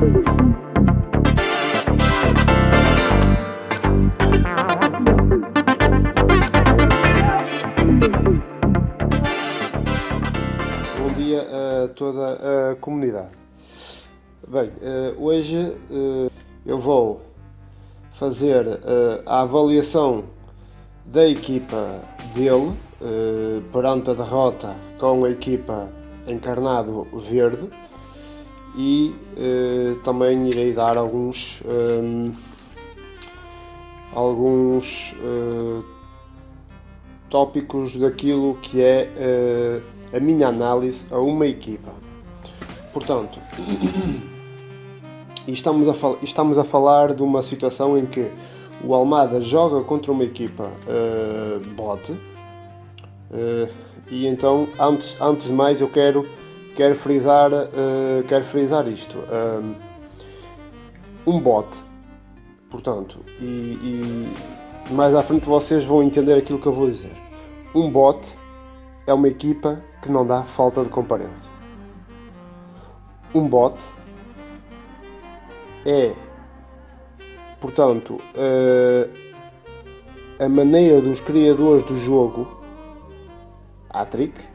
Bom dia a toda a comunidade. Bem, eh, hoje eh, eu vou fazer eh, a avaliação da equipa dele perante a derrota com a equipa Encarnado Verde e também irei dar alguns alguns tópicos daquilo que é a minha análise a uma equipa. Portanto, estamos a, estamos a falar de uma situação em que o Almada joga contra uma equipa uh, bote uh, e então antes, antes de mais eu quero, quero, frisar, uh, quero frisar isto. um bote, portanto, e, e mais à frente vocês vão entender aquilo que eu vou dizer. Um bote é uma equipa que não dá falta de comparência. Um bot é, portanto, a, a maneira dos criadores do jogo, a trick,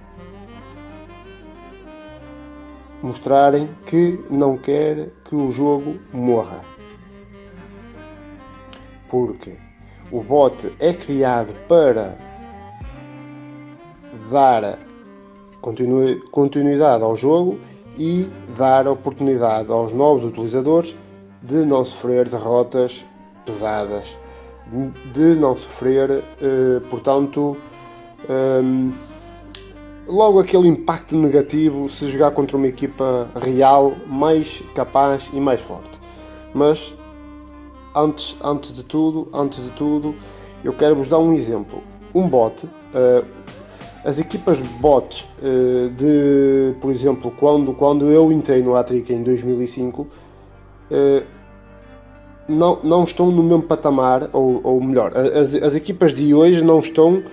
mostrarem que não quer que o jogo morra. Porque o bot é criado para dar continuidade ao jogo e dar oportunidade aos novos utilizadores de não sofrer derrotas pesadas, de não sofrer, eh, portanto, ehm, logo aquele impacto negativo se jogar contra uma equipa real mais capaz e mais forte. Mas antes, antes de tudo, antes de tudo, eu quero vos dar um exemplo. Um bot, eh, as equipas bots eh, de, por exemplo, quando, quando eu entrei no Atric em 2005, eh, não, não estão no mesmo patamar, ou, ou melhor, as, as equipas de hoje não estão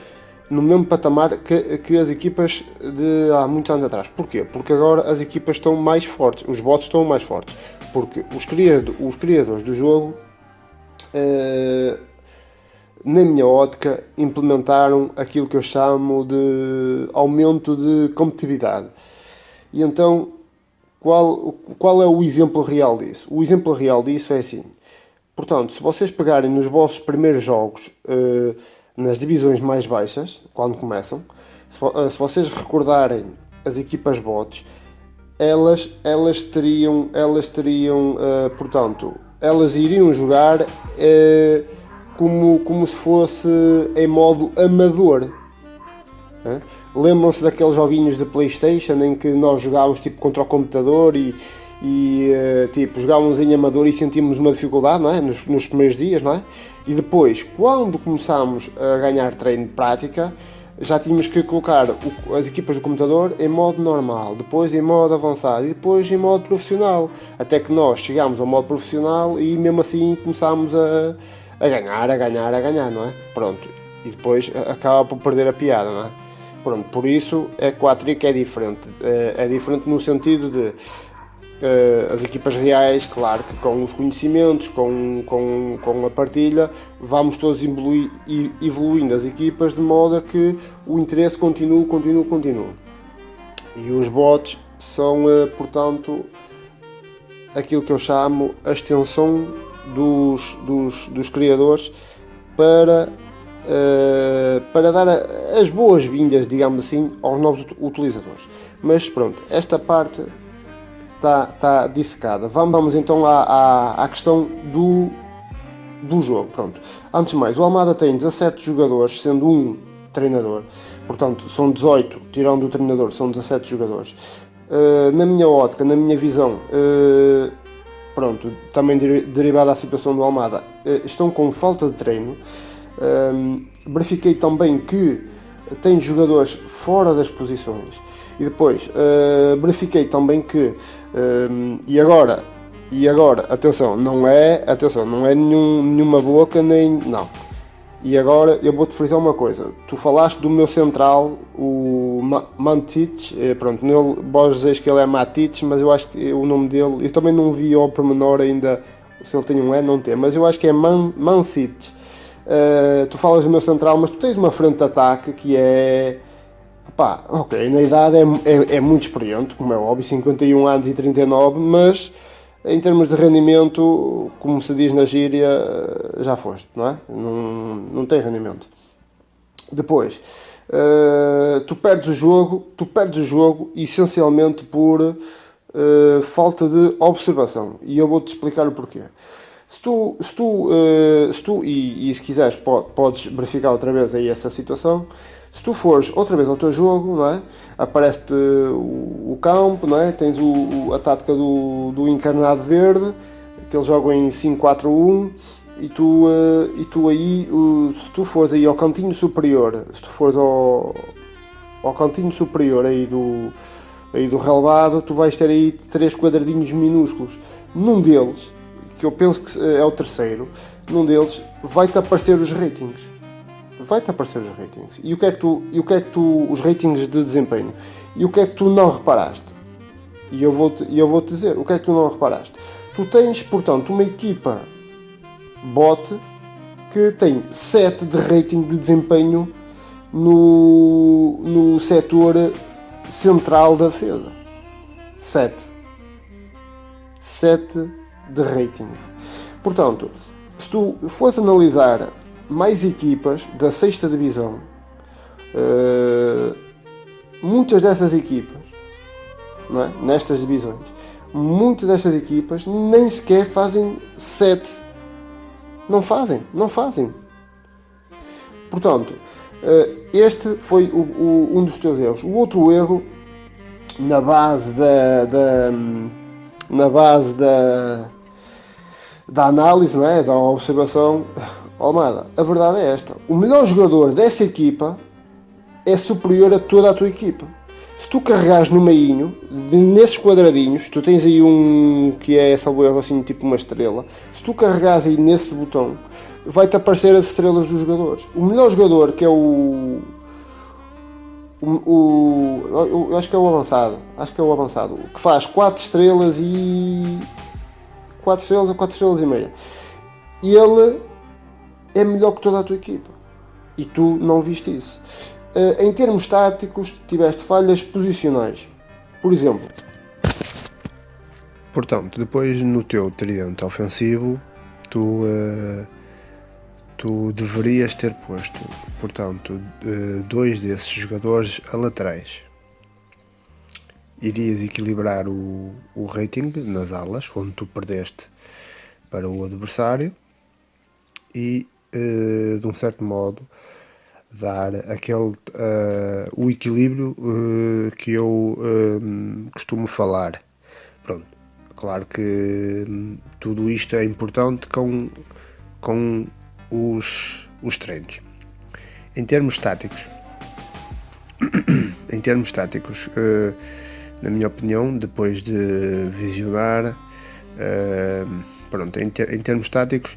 no mesmo patamar que, que as equipas de há muitos anos atrás. Porquê? Porque agora as equipas estão mais fortes, os bots estão mais fortes, porque os, criado, os criadores do jogo eh, na minha ótica, implementaram aquilo que eu chamo de aumento de competitividade. E então, qual, qual é o exemplo real disso? O exemplo real disso é assim. Portanto, se vocês pegarem nos vossos primeiros jogos, uh, nas divisões mais baixas, quando começam, se, uh, se, vocês recordarem as equipas bots, elas, elas teriam, elas teriam uh, portanto, elas iriam jogar como, como se fosse em modo amador. É? Lembram-se daqueles joguinhos de Playstation em que nós jogávamos tipo contra o computador e, e uh, tipo, jogávamos em amador e sentíamos uma dificuldade não é? nos, nos primeiros dias, não é? E depois, quando começámos a ganhar treino de prática, já tínhamos que colocar o, as equipas do computador em modo normal, depois em modo avançado e depois em modo profissional. Até que nós chegámos ao modo profissional e mesmo assim começámos a, a ganhar, a ganhar, a ganhar, não é? Pronto. E depois acaba por perder a piada, não é? Pronto, por isso é que o é diferente. É, é diferente no sentido de Uh, as equipas reais, claro que com os conhecimentos, com, com, com a partilha, vamos todos evoluindo as equipas de modo a que o interesse continue, continue, continue. E os bots são, uh, portanto, aquilo que eu chamo a extensão dos, dos, dos criadores para, uh, para dar as boas-vindas, digamos assim, aos novos utilizadores. Mas pronto, esta parte está, está dissecada. Vamos, vamos então à, à, à questão do, do jogo. Pronto. Antes de mais, o Almada tem 17 jogadores, sendo um treinador. Portanto, são 18, tirando o treinador, são 17 jogadores. Uh, na minha ótica, na minha visão, uh, pronto, também derivada da situação do Almada, eh, estão com falta de treino. Um, verifiquei também que tem jogadores fora das posições e depois uh, verifiquei também que um, e agora e agora atenção não é atenção não é nenhum, nenhuma boca nem não E agora eu vou-te frisar uma coisa. Tu falaste do meu central, o Mantic, eh, pronto, nele, vós dizes que ele é Matic, mas eu acho que o nome dele, eu também não vi ao pormenor ainda se ele tem um E, não tem, mas eu acho que é Man, Mancic. Uh, tu falas do meu central, mas tu tens uma frente de ataque que é. Pá, ok, na idade é, é, é muito experiente, como é óbvio, 51 anos e 39, mas em termos de rendimento, como se diz na gíria, já foste, não é? Não, não tem rendimento. Depois, uh, tu perdes o jogo, tu perdes o jogo essencialmente por uh, falta de observação. E eu vou-te explicar o porquê. Se tu, se tu, uh, se tu e, e, se quiseres podes verificar outra vez aí essa situação, se tu fores outra vez ao teu jogo, não é? aparece-te o, o, campo, não é? tens o, a tática do, do encarnado verde, que eles jogam em 5-4-1, e tu, uh, e tu aí, uh, se tu fores aí ao cantinho superior, se tu fores ao, ao cantinho superior aí do, aí do relevado, tu vais ter aí três quadradinhos minúsculos. Num deles que eu penso que é o terceiro, num deles vai-te aparecer os ratings. Vai-te aparecer os ratings. E o que é que tu, e o que é que tu, os ratings de desempenho. E o que é que tu não reparaste? E eu vou-te, eu vou -te dizer, o que é que tu não reparaste? Tu tens, portanto, uma equipa bot que tem 7 de rating de desempenho no, no setor central da defesa. 7. 7 de rating. Portanto, se tu fores analisar mais equipas da sexta divisão, uh, muitas dessas equipas, é? nestas divisões, muitas destas equipas nem sequer fazem 7. Não fazem, não fazem. Portanto, uh, este foi o, o, um dos teus erros. O outro erro, na base da, da na base da, da análise, não é? da observação, Almada, a verdade é esta. O melhor jogador dessa equipa é superior a toda a tua equipa. Se tu carregares no meinho, nesses quadradinhos, tu tens aí um que é, erro, assim, tipo uma estrela. Se tu carregares aí nesse botão, vai-te aparecer as estrelas dos jogadores. O melhor jogador, que é o, o, o, eu acho que é o avançado, acho que é o avançado, que faz 4 estrelas e 4 estrelas ou 4 estrelas e meia. E ele é melhor que toda a tua equipa. E tu não viste isso. Uh, em termos táticos, tiveste falhas posicionais. Por exemplo. Portanto, depois no teu tridente ofensivo, tu, uh, tu deverias ter posto, portanto, uh, dois desses jogadores a laterais irias equilibrar o, o rating nas alas, onde tu perdeste para o adversário, e uh, de um certo modo dar aquele uh, o equilíbrio uh, que eu costumo falar. Pronto, claro que hum, tudo isto é importante com, com os, os treinos. Em termos táticos, em termos táticos, na minha opinião, depois de visionar, uh, pronto, em, ter, em, termos táticos,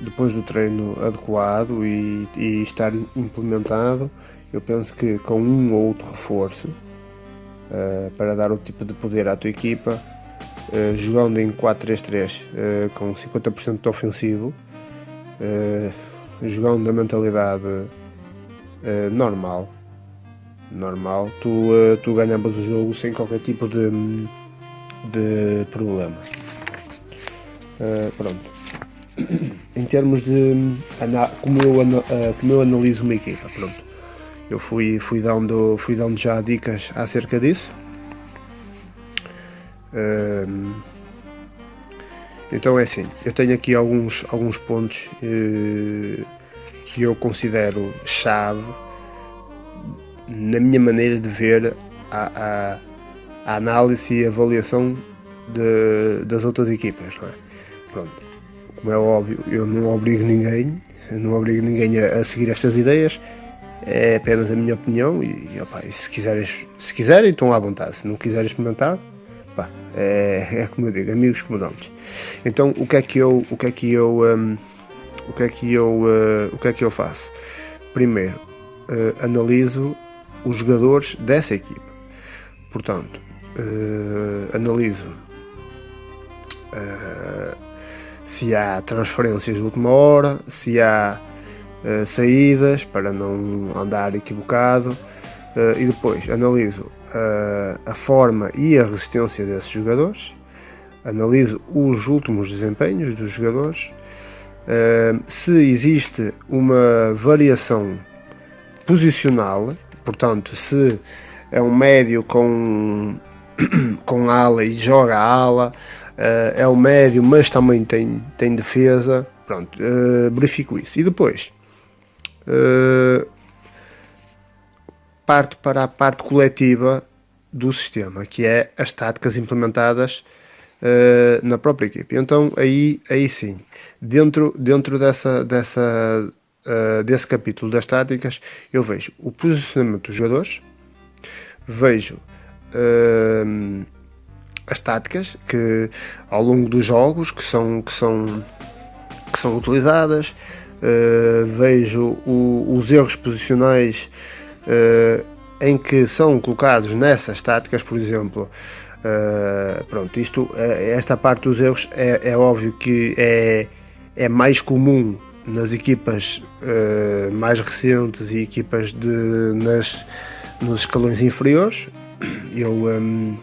depois do treino adequado e, e, estar implementado, eu penso que com um ou outro reforço, uh, para dar o tipo de poder à tua equipa, uh, jogando em 4-3-3 com 50% de ofensivo, jogando na mentalidade normal, normal, tu, uh, tu ganhavas o jogo sem qualquer tipo de, de problema. Uh, pronto. em termos de como eu, uh, como eu analiso uma equipa, pronto. Eu fui, fui, dando, fui dando já dicas acerca disso. então é assim, eu tenho aqui alguns, alguns pontos que eu considero chave na minha maneira de ver a, a, a análise e avaliação de, das outras equipas. Não é? Pronto, como é óbvio, eu não obrigo ninguém, não obrigo ninguém a, a seguir estas ideias, é apenas a minha opinião e, e, opa, e se, quiseres, se quiserem estão à vontade, se não quiserem experimentar, opa, é, é como eu digo, amigos comodantes. Então o que é que eu, o que é que eu, um, o que é que eu, uh, o que é que eu faço? Primeiro, uh, analiso os jogadores dessa equipa. Portanto, uh, analiso se há transferências de última hora, se há saídas para não andar equivocado e depois analiso a forma e a resistência desses jogadores analiso os últimos desempenhos dos jogadores, uh, se existe uma variação posicional, portanto, se é um médio com, com ala e joga ala, uh, é um médio, mas também tem, tem defesa, pronto, uh, verifico isso. E depois, parto para a parte coletiva do sistema, que é as táticas implementadas na própria equipe. Então aí, aí sim, dentro, dentro dessa, dessa, uh, desse capítulo das táticas, eu vejo o posicionamento dos jogadores, vejo uh, as táticas que ao longo dos jogos que são, que são, que são utilizadas, vejo o, os erros posicionais em que são colocados nessas táticas, por exemplo, Uh, pronto, isto, uh, esta parte dos erros é, é, óbvio que é, é mais comum nas equipas uh, mais recentes e equipas de, nas, nos escalões inferiores. Eu, um,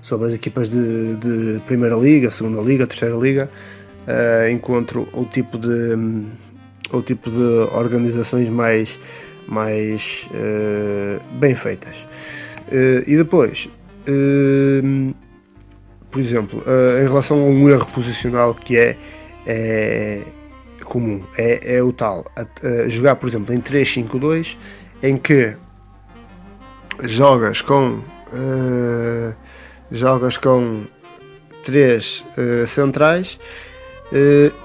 sobre as equipas de, de, Primeira Liga, Segunda Liga, Terceira Liga, encontro o tipo de, um, o tipo de organizações mais, mais bem feitas. e depois, Hum, por exemplo, uh, em relação a um erro posicional que é, é comum, é, é, o tal, a, a jogar, por exemplo, em 3-5-2, em que jogas com uh, jogas com três uh, centrais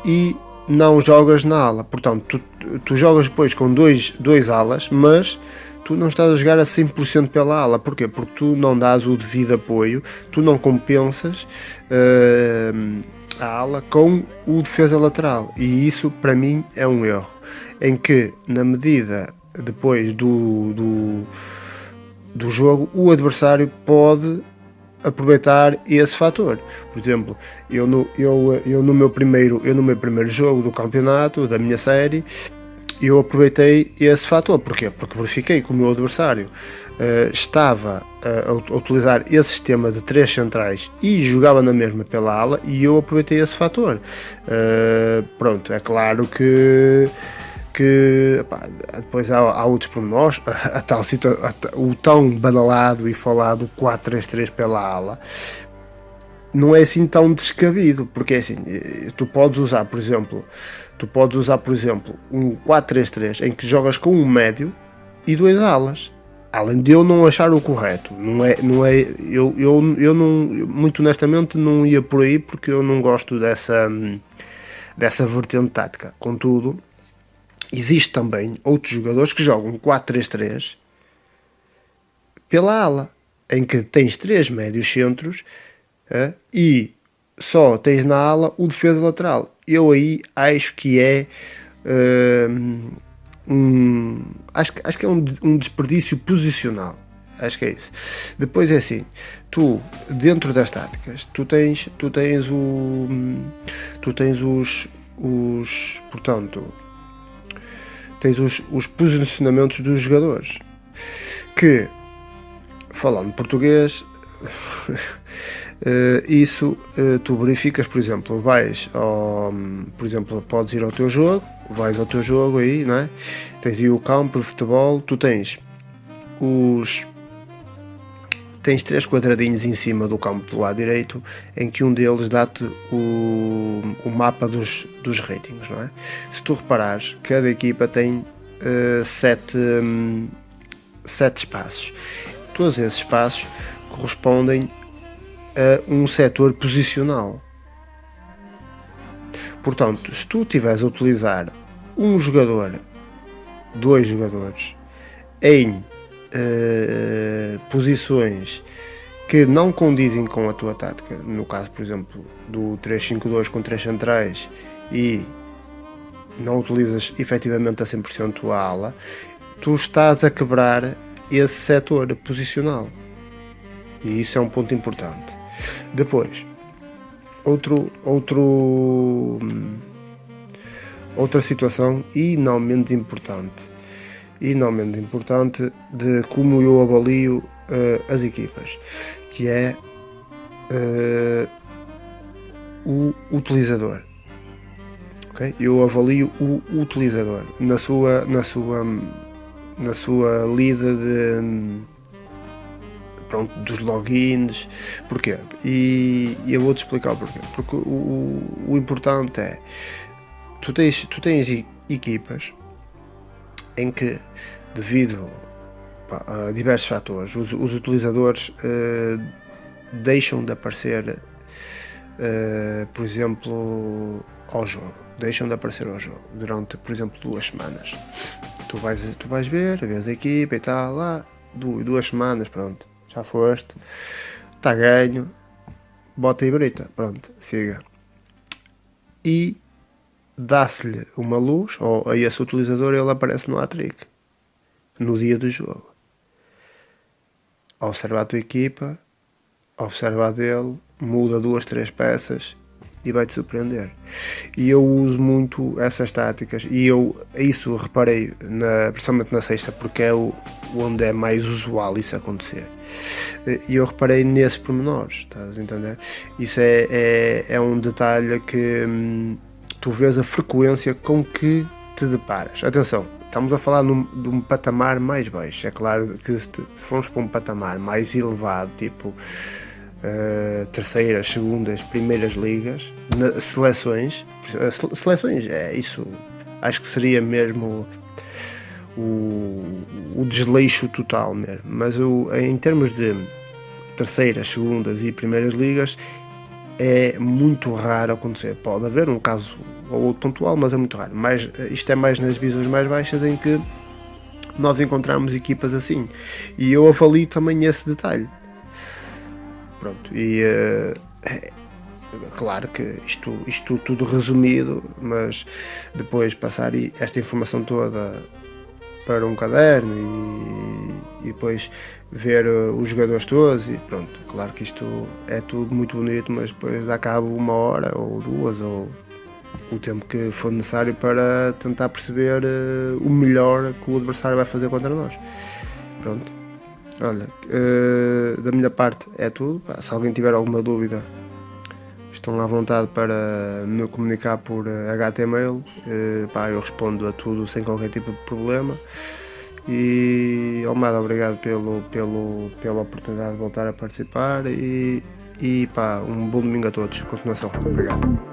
e não jogas na ala. Portanto, tu, tu jogas depois com dois, dois alas, mas tu não estás a jogar a 100% pela ala. Porquê? Porque tu não dás o devido apoio, tu não compensas uh, a ala com o defesa lateral. E isso, para mim, é um erro. Em que, na medida depois do, do, do jogo, o adversário pode aproveitar esse fator. Por exemplo, eu no, eu, eu, no meu primeiro, eu no meu primeiro jogo do campeonato, da minha série, eu aproveitei esse fator. Porquê? Porque verifiquei que o meu adversário uh, estava uh, a utilizar esse sistema de três centrais e jogava na mesma pela ala e eu aproveitei esse fator. Uh, pronto, é claro que que pá, depois há, há outros pormenores, a, a tal a, o tão badalado e falado 4-3-3 pela ala, não é assim tão descabido, porque é assim, tu podes usar, por exemplo, Tu podes usar, por exemplo, um 4-3-3 em que jogas com um médio e dois alas. Além de eu não achar o correto, não é, não é, eu, eu, eu não, muito honestamente não ia por aí porque eu não gosto dessa, dessa vertente tática. Contudo, existe também outros jogadores que jogam 4-3-3 pela ala, em que tens três médios centros é, e só tens na ala o defesa lateral. Eu aí acho que é um, acho, acho que é um, um desperdício posicional. Acho que é isso. Depois é assim, tu dentro das táticas, tu tens, tu tens o, tu tens os, os, portanto, tens os, os posicionamentos dos jogadores. Que, falando português, isso uh, tu verificas, por exemplo, vais ao, por exemplo, podes ir ao teu jogo, vais ao teu jogo aí, não é? Tens aí o campo de futebol, tu tens os tens três quadradinhos em cima do campo do lado direito, em que um deles dá-te o, o mapa dos, dos ratings, não é? Se tu reparares, cada equipa tem uh, sete, um, sete espaços. Todos esses espaços correspondem a um setor posicional. Portanto, se tu estiveres a utilizar um jogador, dois jogadores, em uh, posições que não condizem com a tua tática, no caso, por exemplo, do 3-5-2 com três centrais e não utilizas efetivamente a 100% a ala, tu estás a quebrar esse setor posicional. E isso é um ponto importante. Depois, outro, outro, outra situação e não menos importante, e não menos importante de como eu avalio uh, as equipas, que é uh, o utilizador. Okay? Eu avalio o utilizador na sua, na sua, na sua lida de pronto, dos logins, porquê? E, e eu vou-te explicar porquê. Porque o, o, o, importante é, tu tens, tu tens equipas em que, devido pá, a diversos fatores, os, os utilizadores uh, deixam de aparecer, uh, por exemplo, ao jogo. Deixam de aparecer ao jogo durante, por exemplo, duas semanas. Tu vais, tu vais ver, vês a equipa e tal, lá, duas semanas, pronto já foste, está ganho, bota e brita, pronto, siga. E dá-se-lhe uma luz, ou a esse utilizador ele aparece no Atric, no dia do jogo. Observa a tua equipa, observa a dele, muda duas, três peças e vai-te surpreender. E eu uso muito essas táticas e eu isso reparei, na, principalmente na sexta, porque é o, onde é mais usual isso acontecer. E eu reparei nesses pormenores, estás a entender? Isso é, é, é um detalhe que hum, tu vês a frequência com que te deparas. Atenção, estamos a falar num, de um patamar mais baixo. É claro que se, se formos para um patamar mais elevado, tipo uh, terceiras, segundas, primeiras ligas, na, seleções, uh, seleções, é isso, acho que seria mesmo o, o desleixo total mesmo, mas o, em termos de terceiras, segundas e primeiras ligas é muito raro acontecer. Pode haver um caso ou outro pontual, mas é muito raro. Mas isto é mais nas divisões mais baixas em que nós encontramos equipas assim. E eu avalio também esse detalhe. Pronto, e uh, claro que isto, isto tudo resumido, mas depois passar esta informação toda para um caderno e, e depois ver uh, os jogadores todos e pronto, claro que isto é tudo muito bonito, mas depois dá cabo uma hora ou duas ou o tempo que for necessário para tentar perceber uh, o melhor que o adversário vai fazer contra nós. Pronto. Olha, uh, da minha parte é tudo. Se alguém tiver alguma dúvida, estão à vontade para me comunicar por HTML. Uh, eh, pá, eu respondo a tudo sem qualquer tipo de problema. E Almada, obrigado pelo, pelo, pela oportunidade de voltar a participar e, e pá, um bom domingo a todos. Continuação. Obrigado.